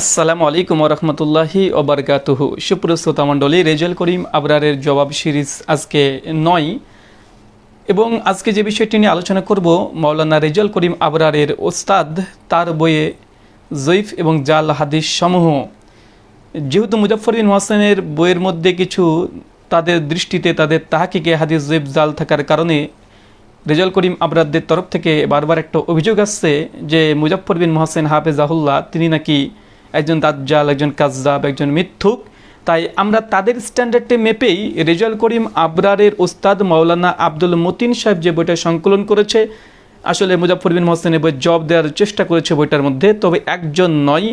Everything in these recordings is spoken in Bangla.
আসসালামু আলাইকুম রহমতুল্লাহি ওবরকাতুহু। সুপ্রস্তুতা মণ্ডলী, রেজাল করিম আবরারের জবাব সিরিজ আজকে নয়। এবং আজকে যে বিষয়টি নিয়ে আলোচনা করব মাওলানা রেজাল করিম আবরারের ওস্তাদ, তার বইয়ে জৈফ এবং জাল হাদিস সমূহ যেহেতু মুজাফরিন হোসেনের বইয়ের মধ্যে কিছু তাদের দৃষ্টিতে, তাদের তাহাকিকে হাদিস জৈব জাল থাকার কারণে রেজাল করিম আবরারদের তরফ থেকে বারবার একটা অভিযোগ আসছে যে মুজাফর বিন মোহাসেন হাফেজাহুল্লাহ, তিনি নাকি একজন দাজ্জাল, একজন কাজ্জাব, একজন মিথ্যুক। তাই আমরা তাদের স্ট্যান্ডার্ডে মেপেই রেজাল করিম আবরারের ওস্তাদ মাওলানা আব্দুল মতিন সাহেব যে বইটা সংকলন করেছে, আসলে মুজাফর বিন মোহসেনের বই জব দেওয়ার চেষ্টা করেছে বইটার মধ্যে, তবে একজন নয়,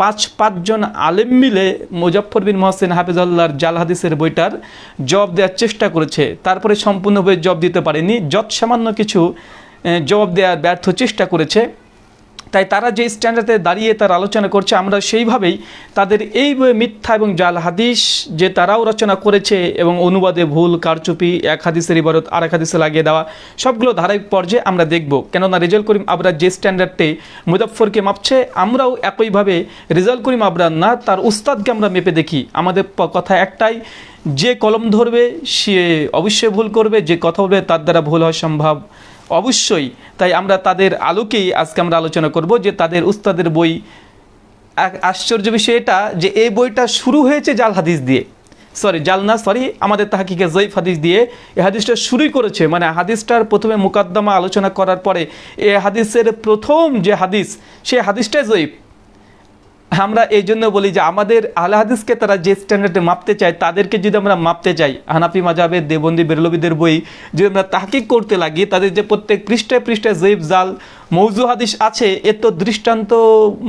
পাঁচ পাঁচজন আলেম মিলে মুজাফর বিন মোহসেন হাফিজাল্লাহর জাল হাদিসের বইটার জব দেওয়ার চেষ্টা করেছে। তারপরে সম্পূর্ণ বই জব দিতে পারেনি যত সামান্য কিছু জবাব দেওয়ার ব্যর্থ চেষ্টা করেছে। তাই তারা যে স্ট্যান্ডার্ডে দাঁড়িয়ে তার আলোচনা করছে, আমরা সেইভাবেই তাদের এই মিথ্যা এবং জাল হাদিস যে তারাও রচনা করেছে এবং অনুবাদে ভুল, কারচুপি, এক হাদিসের ইবারত আর এক হাদিসে লাগিয়ে দেওয়া, সবগুলো ধারাবাহিক পর্যায়ে আমরা দেখব। কেননা রেজাল করিম আবরার যে স্ট্যান্ডার্ডে মুজাফরকে মাপছে, আমরাও একইভাবে রেজাল করিম আবরার না, তার উস্তাদকে আমরা মেপে দেখি। আমাদের কথা একটাই, যে কলম ধরবে, সে অবশ্যই ভুল করবে, যে কথা বলবে, তার দ্বারা ভুল হওয়া সম্ভব অবশ্যই, তাই আমরা তাদের আলোকেই আজকে আমরা আলোচনা করব যে তাদের উস্তাদের বই। আশ্চর্য বিষয় এটা যে এই বইটা শুরু হয়েছে জাল হাদিস দিয়ে। সরি জাল না সরি আমাদের তাহাকিকে জৈফ হাদিস দিয়ে। এ হাদিসটা শুরুই করেছে মানে হাদিসটার প্রথমে মুকাদ্দমা আলোচনা করার পরে এ হাদিসের প্রথম যে হাদিস, সে হাদিসটাই জৈফ আমরা এই জন্য বলি যে আমাদের আল হাদিসকে তারা যে স্ট্যান্ডার্ডে মাপতে চায়, তাদেরকে যদি আমরা মাপতে চাই, হানাফি মাজাবের দেবন্দি, বেরলবিদের বই, যদি আমরা তাহকিক করতে লাগি, তাদের যে প্রত্যেক পৃষ্ঠায় পৃষ্ঠায় জৈব জাল, মৌজু হাদিস আছে, এর তো দৃষ্টান্ত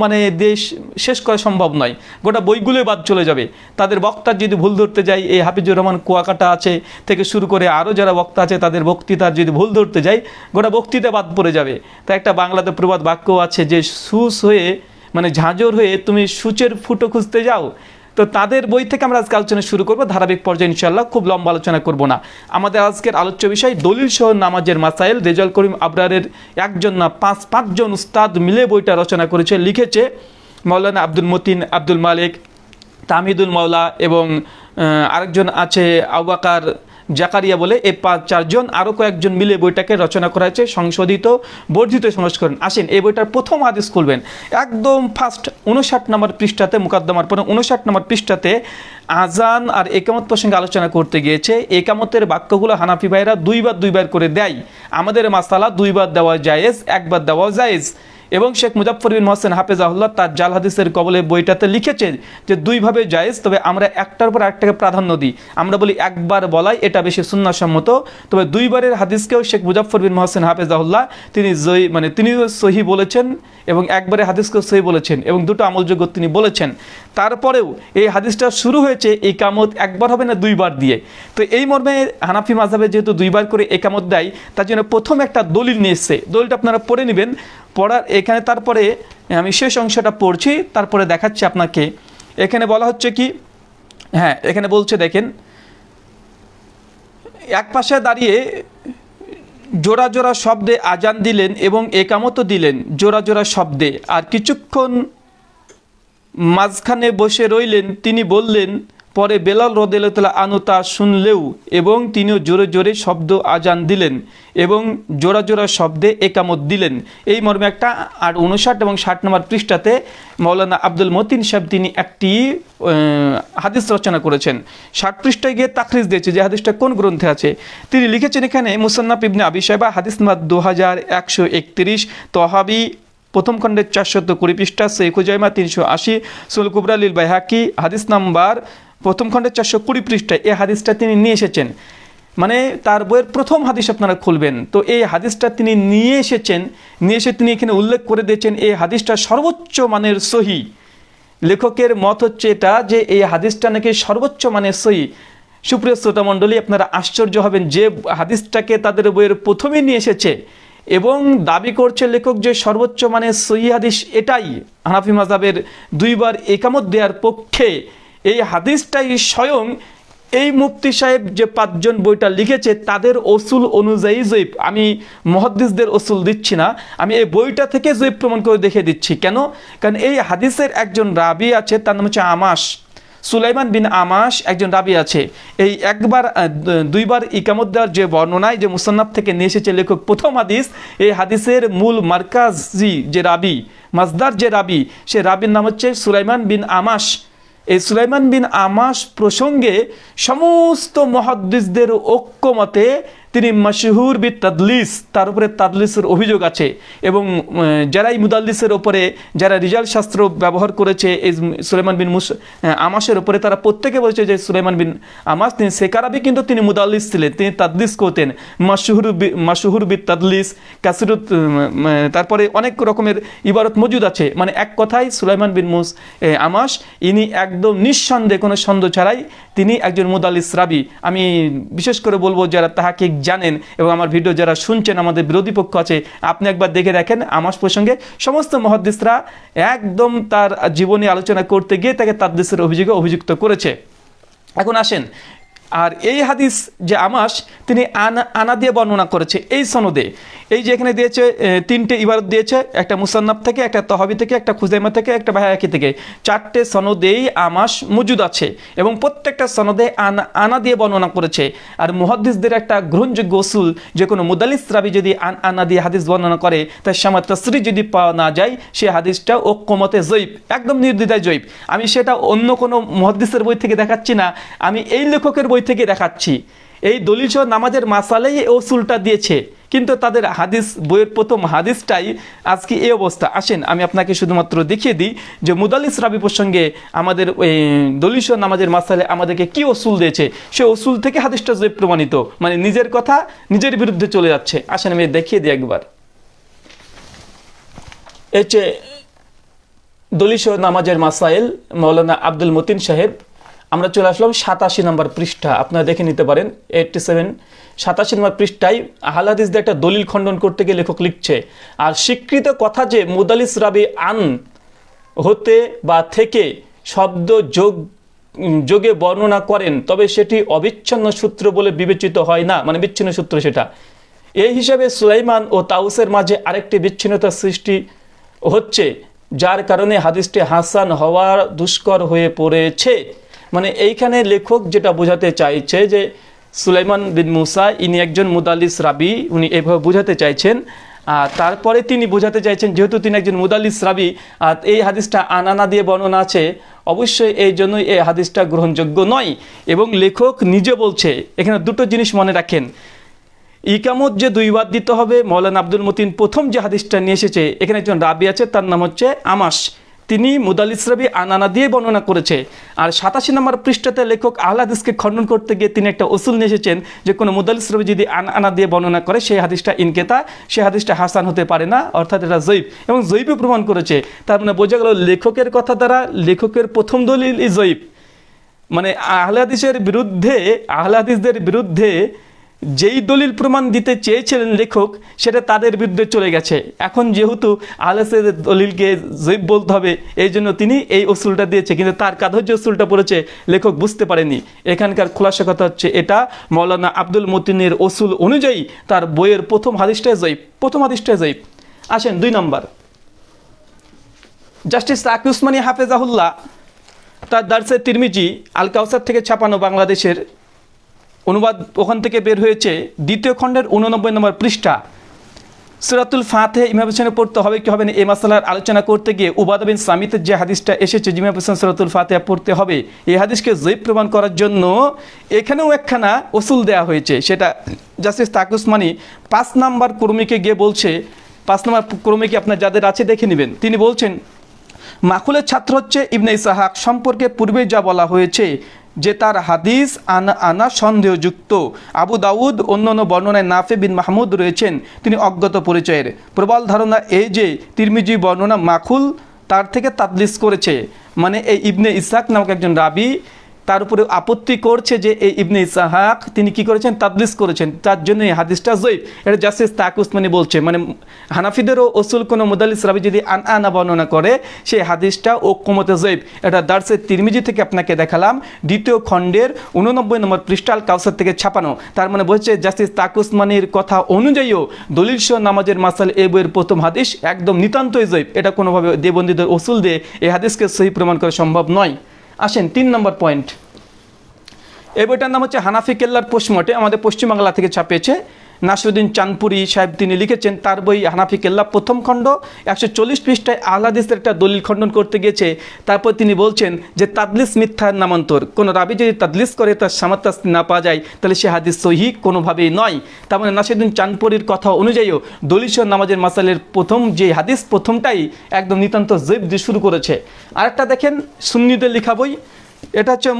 মানে দেশ শেষ করা সম্ভব নয়। গোটা বইগুলোই বাদ চলে যাবে। তাদের বক্তার যদি ভুল ধরতে যাই, এই হাফিজুর রহমান কুয়াকাটা আছে থেকে শুরু করে আরও যারা বক্তা আছে, তাদের বক্তৃতার যদি ভুল ধরতে যাই, গোটা বক্তৃতা বাদ পড়ে যাবে। তাই একটা বাংলাতে প্রবাদ বাক্য আছে যে, সুস হয়ে মানে ঝাঁঝর হয়ে তুমি সূচের ফুটো খুঁজতে যাও, তো তাদের বই থেকে আমরা আজকে আলোচনা শুরু করব। ধারাবাহিক পর্যায়ে ইনশাল্লাহ খুব লম্বা আলোচনা করব না। আমাদের আজকের আলোচ্য বিষয় দলিল সহ নামাজের মাসাইল। রেজাল করিম আবরারের একজন না পাঁচ, পাঁচজন উস্তাদ মিলে বইটা রচনা করেছে, লিখেছে। মৌলানা আব্দুল মতিন, আব্দুল মালিক, তামিদুল মাওলা এবং আরেকজন আছে আবাকার জাকারিয়া বলে এই পাঁচ চারজন আরও কয়েকজন মিলে বইটাকে রচনা করা হয়েছে সংশোধিত, বর্ধিত সংস্করণ। আসেন, এই বইটার প্রথম আদেশ খুলবেন। একদম ফার্স্ট উনষাট নম্বর পৃষ্ঠাতে, মুকাদ্দমার পরে উনষাট নম্বর পৃষ্ঠাতে আজান আর একামত প্রসঙ্গে আলোচনা করতে গিয়েছে। একামতের বাক্যগুলো হানাফি ভাইরা দুইবার দুইবার করে দেয়। আমাদের মাসালা দুইবার দেওয়া জায়েজ, একবার দেওয়া জায়েজ। এবং শেখ মুজাফর বিন মোহসেন হাফেজাহুল্লাহ তার জাল হাদিসের কবলে বইটাতে লিখেছে যে দুইভাবে জায়েজ, তবে আমরা একটার পর একটাকে প্রাধান্য দিই। আমরা বলি একবার বলাই, এটা বেশি সুন্নাসম্মত। তবে দুইবারের হাদিসকেও শেখ মুজাফর বিন মোহসেন হাফেজাহুল্লাহ তিনি জয়ী মানে তিনি সহি বলেছেন এবং একবারে হাদিসকেও সহি বলেছেন এবং দুটো আমলযোগ্য তিনি বলেছেন। তারপরেও এই হাদিসটা শুরু হয়েছে এই কামত একবার হবে না দুইবার দিয়ে। তো এই মর্মে হানাফি মাঝাবে যেহেতু দুইবার করে একামত দেয়, তার জন্য প্রথম একটা দলিল নিয়ে এসছে। দলিলটা আপনারা পড়ে নেবেন। পড়ার এখানে তারপরে আমি শেষ অংশটা পড়ছি, তারপরে দেখাচ্ছি আপনাকে। এখানে বলা হচ্ছে কি হ্যাঁ এখানে বলছে, দেখেন, এক পাশে দাঁড়িয়ে জোড়া জোড়া শব্দে আজান দিলেন এবং একামতও দিলেন, জোড়া জোড়া শব্দে। আর কিছুক্ষণ মাঝখানে বসে রইলেন, তিনি বললেন পরে বেলাল রদেলতলা আনু তা শুনলেও এবং তিনিও জোরে জোরে শব্দ আজান দিলেন এবং জোড়া জোড়া শব্দে একামত দিলেন। এই মর্মে একটা আর উনষাট এবং ষাট নম্বর পৃষ্ঠাতে মৌলানা আব্দুল মতিন সাহেব তিনি একটি হাদিস রচনা করেছেন। ষাট পৃষ্ঠায় গিয়ে তাকরিজ দিয়েছে যে হাদিসটা কোন গ্রন্থে আছে। তিনি লিখেছেন এখানে, মুসান্নাফ ইবনে আবি সাহেবা হাদিস নাম্বার দু হাজার একশো একত্রিশ, তহাবি প্রথম খণ্ডের চারশত কুড়ি পৃষ্ঠা শেখ হুজাইমা তিনশো আশি, সুল কুবরালিল বাইহাকি, হাদিস নাম্বার প্রথম খণ্ডের চারশো কুড়ি পৃষ্ঠায় এই হাদিসটা তিনি নিয়ে এসেছেন। মানে তার বইয়ের প্রথম হাদিস আপনারা খুলবেন। তো এই হাদিসটা তিনি নিয়ে এসেছেন, নিয়ে এসে তিনি এখানে উল্লেখ করে দিয়েছেন, এই হাদিসটা সর্বোচ্চ মানের সহি। লেখকের মত হচ্ছে এটা যে এই হাদিসটা নাকি সর্বোচ্চ মানের সহি। সুপ্রিয় শ্রোতা মণ্ডলী, আপনারা আশ্চর্য হবেন যে হাদিসটাকে তাদের বইয়ের প্রথমে নিয়ে এসেছে এবং দাবি করছে লেখক যে সর্বোচ্চ মানের সহি হাদিস এটাই। হানাফি মাজাবের দুইবার একামত দেওয়ার পক্ষে এই হাদিসটাই স্বয়ং এই মুফতি সাহেব যে পাঁচজন বইটা লিখেছে, তাদের অসুল অনুযায়ী জৈব। আমি মহাদ্দিসদের অসুল দিচ্ছি না, আমি এই বইটা থেকে জৈব প্রমাণ করে দেখে দিচ্ছি। কেন? কারণ এই হাদিসের একজন রাবি আছে, তার নাম হচ্ছে আমাস সুলাইমান বিন আমাস একজন রাবি আছে। এই একবার দুইবার ইকামত দেওয়ার যে বর্ণনায় যে মুসান্নাফ থেকে নিয়ে এসেছে লেখক প্রথম হাদিস, এই হাদিসের মূল মার্কাজি যে রাবি মাজদার যে রাবি, সে রাবির নাম হচ্ছে সুলাইমান বিন আমাস এই সুলাইমান বিন আমাস প্রসঙ্গে সমস্ত মহাদ্দিসদের ঐক্যমতে তিনি মশহুর বি তাদলিস তার উপরে তাদলিসের অভিযোগ আছে। এবং উম, যারা মুদাল্লিসের ওপরে যারা রিজাল শাস্ত্র ব্যবহার করেছে এই সুলেমান বিন মুস আমাসের ওপরে তারা প্রত্যেকে বলেছে যে সুলেমান বিন আমাস তিনি সেকারাবি কিন্তু তিনি মুদাল্লিস ছিলেন তিনি তাদলিস করতেন। মাসহুর মাসহুর বি তাদলিস কাসিরুত তারপরে অনেক রকমের ইবারত মজুদ আছে। মানে এক কথায় সুলাইমান বিন মুস আমাস ইনি একদম নিঃসন্দেহে কোনো সন্দেহ ছাড়াই তিনি একজন মুদাল্লিস রাবি। আমি বিশেষ করে বলব যারা তাহাকে জানেন এবং আমার ভিডিও যারা শুনছেন, আমাদের বিরোধী পক্ষ আছে, আপনি একবার দেখে দেখেন আমার প্রসঙ্গে সমস্ত মহাদ্দিসরা একদম তার জীবনী আলোচনা করতে গিয়ে তাকে তাদ্দিসের অভিযোগে অভিযুক্ত করেছে। এখন আসেন আর এই হাদিস যে আমাস, তিনি আনা আনা দিয়ে বর্ণনা করেছে। এই সনদে। এই যে এখানে দিয়েছে তিনটে ইবারত দিয়েছে, একটা মুসান্নাব থেকে, একটা তহাবি থেকে, একটা খুজাইমা থেকে, একটা বাহায়াকি থেকে। চারটে সনদেই আমাস মজুদ আছে এবং প্রত্যেকটা সনদে আনা আনা দিয়ে বর্ণনা করেছে। আর মুহাদ্দিসদের একটা গ্রহণযোগ্য ওসুল যে কোনো মুদালিস রাবি যদি আন, আনা দিয়ে হাদিস বর্ণনা করে তার সামা তসরি যদি পাওয়া না যায়, সে হাদিসটা ঐক্যমতে জৈব, একদম নির্দ্বিধায় জৈব। আমি সেটা অন্য কোনো মহাদ্দিসের বই থেকে দেখাচ্ছি না। আমি এই লেখকের বই থেকে দেখাচ্ছি। এই দলিল সহ নামাজের মাসালেই এই ওসুলটা দিয়েছে। কিন্তু তাদের হাদিস, বইয়ের প্রথম হাদিসটাই আজকে এই অবস্থা। আসেন, আমি আপনাকে শুধুমাত্র দেখিয়ে দিই যে মুদালিস রাবি প্রসঙ্গে আমাদের সহ নামাজের মাসালে আমাদেরকে কি ওসুল দিয়েছে? সে ওসুল থেকে হাদিসটা জৈব প্রমাণিত মানে নিজের কথা নিজের বিরুদ্ধে চলে যাচ্ছে। আসেন, আমি দেখিয়ে দিই একবার। এই যে দলিশ নামাজের মাসাইল মৌলানা আব্দুল মতিন সাহেব আমরা চলে আসলাম সাতাশি নম্বর পৃষ্ঠা। আপনারা দেখে নিতে পারেন এইটটি সেভেন সাতাশি নম্বর পৃষ্ঠায় আহলাদিসদের একটা দলিল খণ্ডন করতে গিয়ে লেখক লিখছে, আর স্বীকৃত কথা যে মুদালিস রাবি আন হতে বা থেকে শব্দ যোগ, যোগে বর্ণনা করেন, তবে সেটি অবিচ্ছিন্ন সূত্র বলে বিবেচিত হয় না। মানে বিচ্ছিন্ন সূত্র সেটা। এই হিসাবে সুলাইমান ও তাউসের মাঝে আরেকটি বিচ্ছিন্নতার সৃষ্টি হচ্ছে, যার কারণে হাদিসটি হাসান হওয়ার দুষ্কর হয়ে পড়েছে। মানে এইখানে লেখক যেটা বোঝাতে চাইছে যে সুলাইমান বিন মুসা, ইনি একজন মুদালিস রাবি, উনি এভাবে বোঝাতে চাইছেন। আর তারপরে তিনি বোঝাতে চাইছেন, যেহেতু তিনি একজন মুদালিস রাবি, আর এই হাদিসটা আনানা দিয়ে বর্ণনা আছে, অবশ্যই এই জন্যই এই হাদিসটা গ্রহণযোগ্য নয়। এবং লেখক নিজে বলছে, এখানে দুটো জিনিস মনে রাখেন। ইকামত যে দুইবার দিতে হবে, মৌলানা আব্দুল মতিন প্রথম যে হাদিসটা নিয়ে এসেছে, এখানে একজন রাবি আছে, তার নাম হচ্ছে আমাস তিনি মুদালিস রাবি আনানা দিয়ে বর্ণনা করেছে। আর সাতাশি নম্বর পৃষ্ঠাতে লেখক আহ্লাদিসকে খণ্ডন করতে গিয়ে তিনি একটা ওসুল নিয়ে এসেছেন যে কোনো মুদালিস রাবি যদি আন আনা দিয়ে বর্ণনা করে, সেই হাদিসটা ইনকেতা, সেই হাদিসটা হাসান হতে পারে না, অর্থাৎ এটা জৈব। এবং জৈবই প্রমাণ করেছে। তার মানে বোঝা গেল লেখকের কথা দ্বারা লেখকের প্রথম দলিল ই জৈব। মানে আহ্লাদিসের বিরুদ্ধে, আহ্লাদিসদের বিরুদ্ধে যেই দলিল প্রমাণ দিতে চেয়েছিলেন লেখক, সেটা তাদের বিরুদ্ধে চলে গেছে। এখন যেহেতু আহলাসের দলিলকে জৈব বলতে হবে, এই জন্য তিনি এই অসুলটা দিয়েছে। কিন্তু তার কাঁধর যে অসুলটা পড়েছে, লেখক বুঝতে পারেনি। এখানকার খোলাসা কথা হচ্ছে এটা, মৌলানা আব্দুল মতিনের অসুল অনুযায়ী তার বইয়ের প্রথম হাদিসটাই জৈব। প্রথম হাদিসটাই জৈব। আসেন দুই নম্বর। জাস্টিস তাকি উসমানী হাফেজাহুল্লাহ, তার দার্সে তিরমিজি, আল কাউসার থেকে ছাপানো বাংলাদেশের অনুবাদ ওখান থেকে বের হয়েছে। দ্বিতীয় খণ্ডের উননব্বই নম্বর পৃষ্ঠা। সুরাতুল ফাতে ইমাম হোসেনে পড়তে হবে কি হবে না, এই মাসালার আলোচনা করতে গিয়ে উবাদা বিন সামিতের যে হাদিসটা এসেছে জিমাম হোসেন সুরাতুল ফাতে পড়তে হবে, এই হাদিসকে জৈব প্রমাণ করার জন্য এখানেও একখানা ওসুল দেওয়া হয়েছে। সেটা জাস্টিস তাকুসমানি পাঁচ নাম্বার কর্মীকে গিয়ে বলছে, পাঁচ নাম্বার কর্মীকে আপনার যাদের আছে দেখে নেবেন। তিনি বলছেন, মাকুলের ছাত্র হচ্ছে ইবনে ইসাহাক, সম্পর্কে পূর্বে যা বলা হয়েছে যে তার হাদিস আনা আনা সন্দেহযুক্ত। আবু দাউদ অন্যান্য বর্ণনায় নাফে বিন মাহমুদ রয়েছেন, তিনি অজ্ঞত পরিচয়ের। প্রবল ধারণা এই যে তিরমিজি বর্ণনা মাখুল, তার থেকে তাদলিস করেছে। মানে এই ইবনে ইসাক নামক একজন রাবি তার উপরে আপত্তি করছে যে এই ইবনে ইসাহাক, তিনি কি করেছেন? তাদলিস করেছেন। তার জন্য এই হাদিসটা জয়ীব এটা জাস্টিস তাক উসমানি বলছে মানে হানাফিদেরও ওসুল কোনো মুদাল্লিস রাবি যদি আন আনা বর্ণনা করে, সেই হাদিসটা ও কোমতে জয়ীব এটা দার্সের তিরমিজি থেকে আপনাকে দেখালাম। দ্বিতীয় খণ্ডের উননব্বই নম্বর পৃষ্ঠাল কাউসার থেকে ছাপানো। তার মানে বলছে জাস্টিস তাক উসমানির কথা অনুযায়ীও দলিল সহ নামাজের মাসাল এ বইয়ের প্রথম হাদিস একদম নিতান্তই জয়ীব এটা কোনোভাবে দেবন্দীদের ওসুল দিয়ে এই হাদিসকে সহি প্রমাণ করা সম্ভব নয়। আসেন, তিন নম্বর পয়েন্ট এই বইটার নাম হচ্ছে হানাফি কেল্লার পোস্টমর্টে, আমাদের পশ্চিমবাংলা থেকে ছাপিয়েছে। নাসরুদ্দিন চাঁদপুরি সাহেব তিনি লিখেছেন, তার বই হানাফি কেল্লা প্রথম খণ্ড, একশো চল্লিশ পৃষ্ঠায় আহ্লাদিসের একটা দলিল খণ্ডন করতে গিয়েছে। তারপর তিনি বলছেন যে, তাদলিস মিথ্যার নামান্তর। কোনো রাবি যদি তাদলিস করে, তার সামাত্তাস্তি না পাওয়া যায়, তাহলে সে হাদিস সহি কোনোভাবেই নয়। তার মানে নাসিরুদ্দিন চাঁদপুরির কথা অনুযায়ীও দলিল নামাজের মাসালের প্রথম যে হাদিস, প্রথমটাই একদম নিতান্ত জৈব দিয়ে শুরু করেছে। আরেকটা দেখেন, সুন্নিদের লেখা বই, এটা হচ্ছে